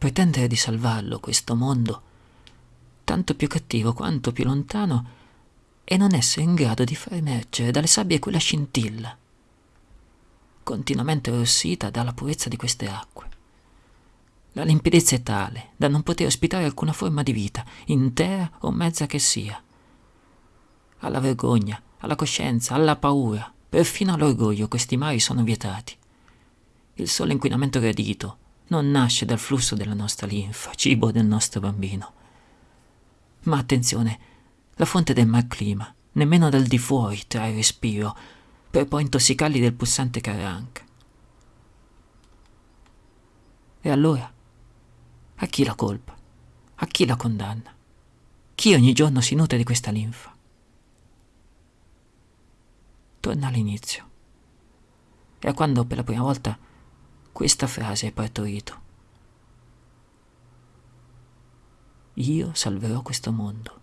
pretendere di salvarlo, questo mondo, tanto più cattivo quanto più lontano, e non essere in grado di far emergere dalle sabbie quella scintilla, continuamente rossita dalla purezza di queste acque. La limpidezza è tale da non poter ospitare alcuna forma di vita, intera o mezza che sia. Alla vergogna, alla coscienza, alla paura, perfino all'orgoglio questi mari sono vietati. Il solo inquinamento gradito non nasce dal flusso della nostra linfa, cibo del nostro bambino. Ma attenzione, la fonte del malclima, nemmeno dal di fuori trae respiro, per poi intossicarli del pulsante caranca. E allora? A chi la colpa? A chi la condanna? Chi ogni giorno si nutre di questa linfa? Torna all'inizio. E a quando per la prima volta questa frase è partorito. Io salverò questo mondo.